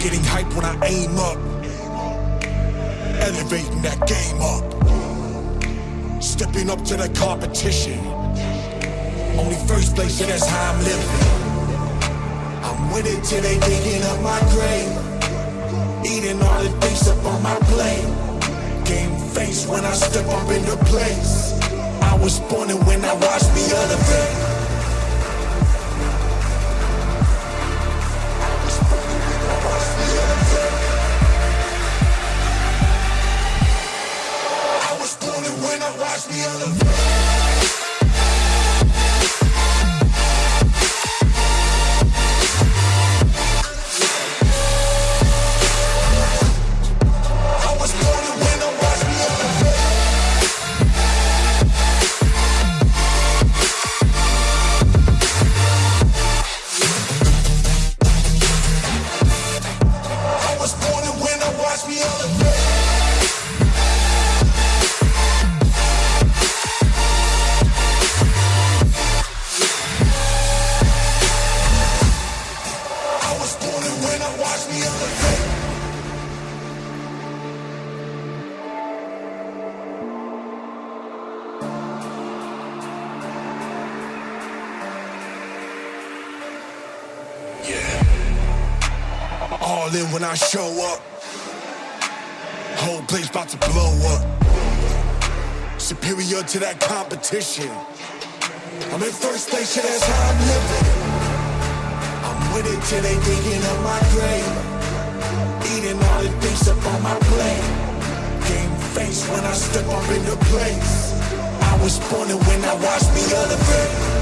Getting hype when I aim up. Elevating that game up. Stepping up to the competition. Only first place, and that's how I'm living. I'm with it till they digging up my grave. Eating all the things up on my plate. Game face when I step up into place. I was born and when I watch me elevate. Watch me elevate. Yeah. All in when I show up. Whole place about to blow up. Superior to that competition. I'm in first place, yeah, that's how I'm living. I'm with it till they digging up my grave. Eating all the things up on my plate. Game face when I step up in the place. I was born and when I watch me elevate.